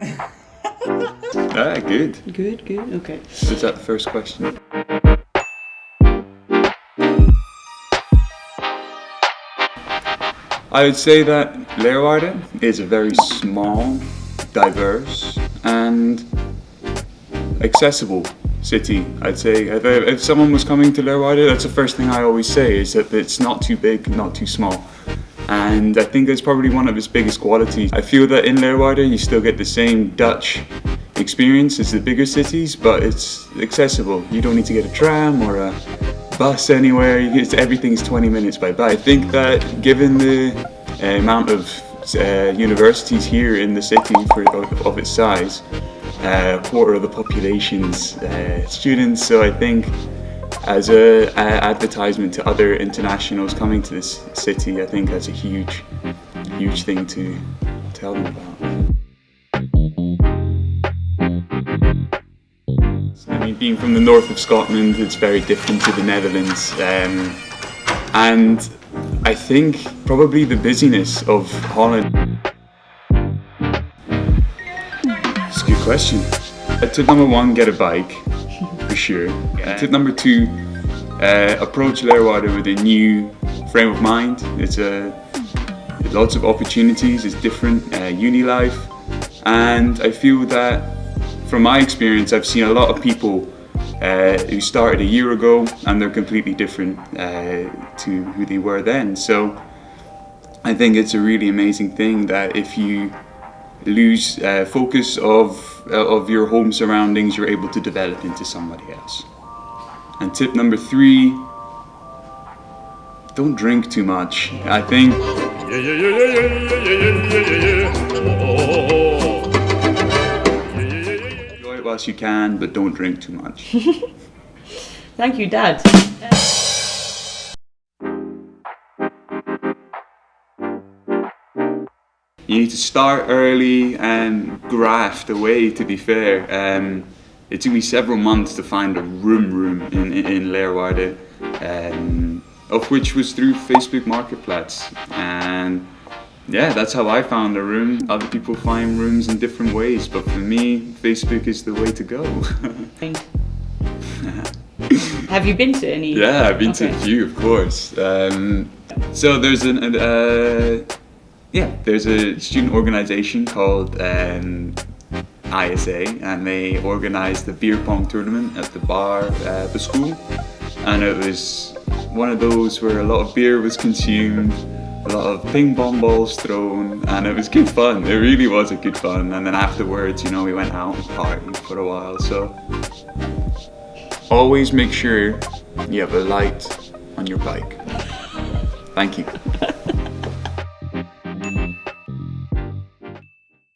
ah, good. Good, good, okay. Was that the first question? I would say that Leeuwarden is a very small, diverse and accessible city, I'd say. If, if someone was coming to Leeuwarden, that's the first thing I always say, is that it's not too big, not too small. And I think that's probably one of its biggest qualities. I feel that in Leeuwarden you still get the same Dutch experience as the bigger cities, but it's accessible. You don't need to get a tram or a bus anywhere. It's, everything's 20 minutes by bike. I think that given the uh, amount of uh, universities here in the city for, of, of its size, uh, a quarter of the population's uh, students, so I think as a, a, advertisement to other internationals coming to this city, I think that's a huge, huge thing to tell them about. I mean, being from the north of Scotland, it's very different to the Netherlands. Um, and I think probably the busyness of Holland. It's a good question. Tip number one, get a bike, for sure. Yeah. Tip number two, uh, approach Leeuwarden with a new frame of mind. It's a lots of opportunities, it's different, uh, uni life. And I feel that from my experience, I've seen a lot of people uh, who started a year ago and they're completely different uh, to who they were then. So I think it's a really amazing thing that if you lose uh, focus of, uh, of your home surroundings, you're able to develop into somebody else. And tip number three, don't drink too much. I think Enjoy whilst you can, but don't drink too much. Thank you, Dad. You need to start early and graft away, to be fair. Um, it took me several months to find a room room in, in, in Leeuwarden, um, of which was through Facebook Marketplace. And yeah, that's how I found a room. Other people find rooms in different ways, but for me, Facebook is the way to go. Have you been to any? Yeah, I've been okay. to a few, of course. Um, so there's an, uh, yeah, there's a student organization called um, ISA, and they organized the beer pong tournament at the bar at the school, and it was one of those where a lot of beer was consumed a lot of ping pong balls thrown and it was good fun. It really was a good fun. And then afterwards you know we went out and partied for a while. So always make sure you have a light on your bike. Thank you